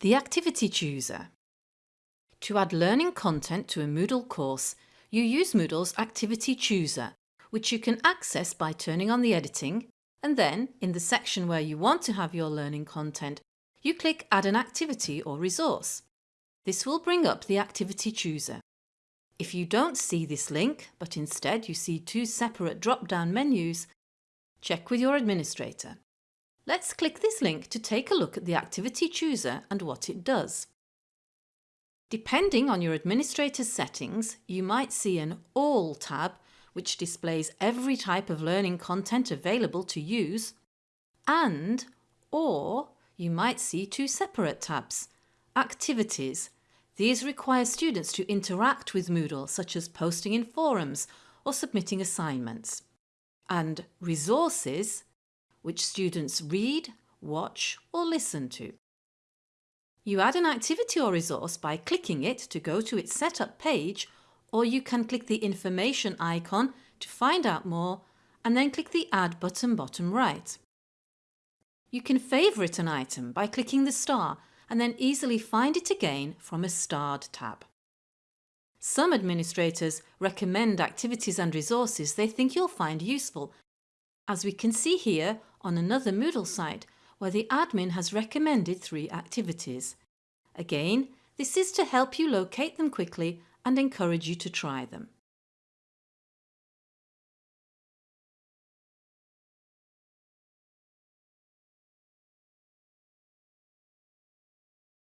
The Activity Chooser To add learning content to a Moodle course, you use Moodle's Activity Chooser, which you can access by turning on the editing and then, in the section where you want to have your learning content, you click Add an activity or resource. This will bring up the Activity Chooser. If you don't see this link, but instead you see two separate drop-down menus, check with your administrator. Let's click this link to take a look at the Activity Chooser and what it does. Depending on your administrator's settings, you might see an All tab which displays every type of learning content available to use and or you might see two separate tabs, Activities. These require students to interact with Moodle such as posting in forums or submitting assignments. And Resources which students read, watch or listen to. You add an activity or resource by clicking it to go to its setup page or you can click the information icon to find out more and then click the Add button bottom right. You can favourite an item by clicking the star and then easily find it again from a starred tab. Some administrators recommend activities and resources they think you'll find useful, as we can see here on another Moodle site where the admin has recommended three activities. Again, this is to help you locate them quickly and encourage you to try them.